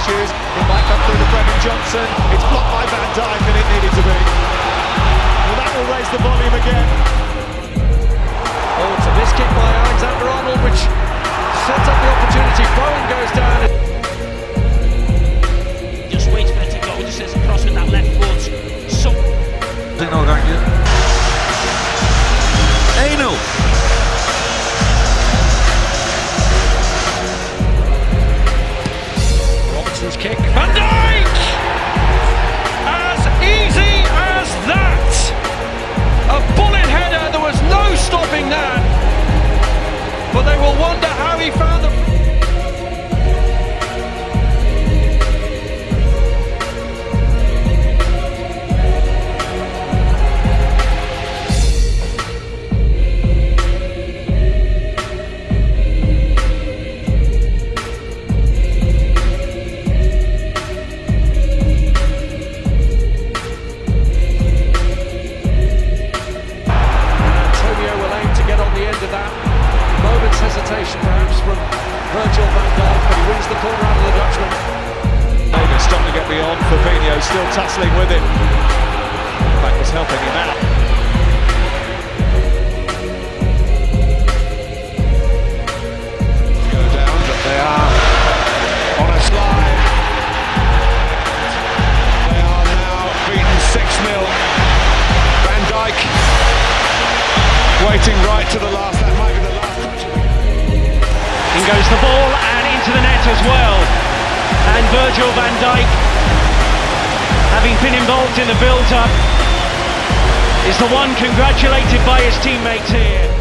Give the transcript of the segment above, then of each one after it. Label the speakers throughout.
Speaker 1: issues. It might come through to
Speaker 2: Brennan Johnson. It's
Speaker 3: blocked by Van Dijk, and it needed to be. Well, that will raise the volume again. The corner out of the Dutchman.
Speaker 4: Davis starting to get beyond. Fabinho still tussling with him. That was helping him out. Go down, but they are on a slide. They are now beaten 6-0. Van Dijk waiting right to the last. That might be the last
Speaker 1: in goes the ball Virgil van Dijk, having been involved in the build-up, is the one congratulated by his teammates here.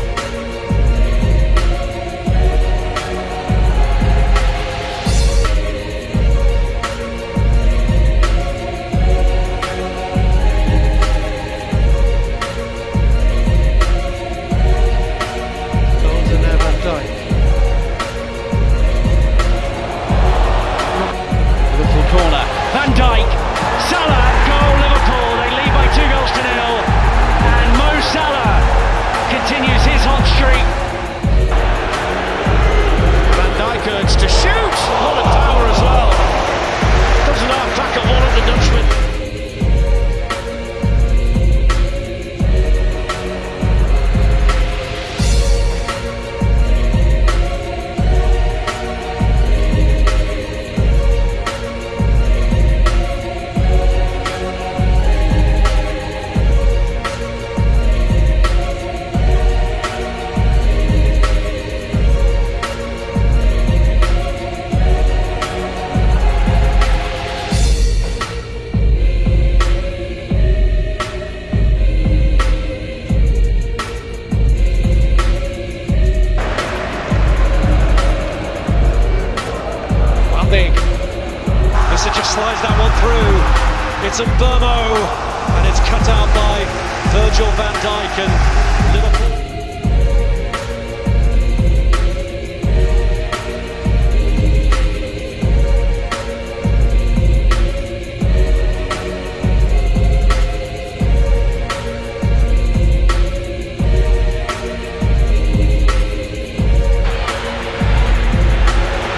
Speaker 3: It's a Burmo, and it's cut out by Virgil van Dijk and Liverpool.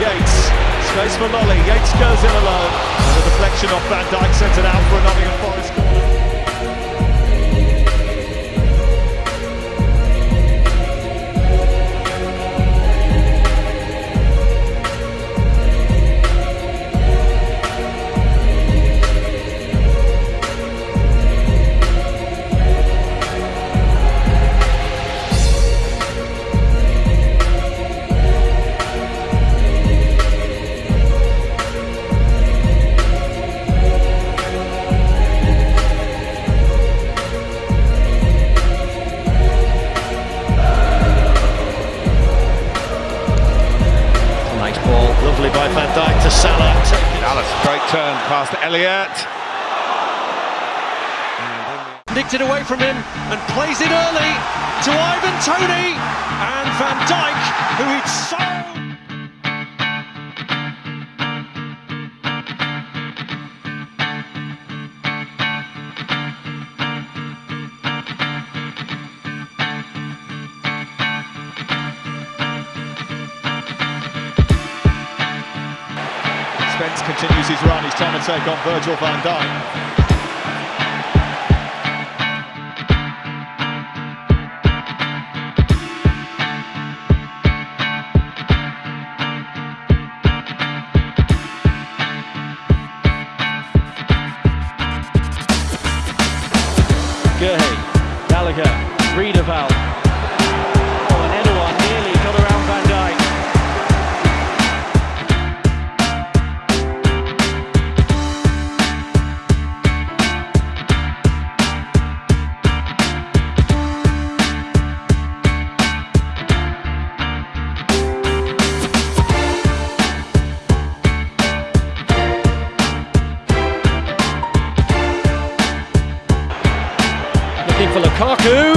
Speaker 4: Yates, space for Lolley. Yates goes in alone. Off Van Dijk sent it out for a Nottingham
Speaker 3: Van Dijk to Salah.
Speaker 4: Dallas, great turn past Elliott.
Speaker 3: Nicked it away from him and plays it early to Ivan Toney and Van Dijk, who he'd so.
Speaker 4: Continues his run. He's trying to take on Virgil van Dijk.
Speaker 3: Lukaku.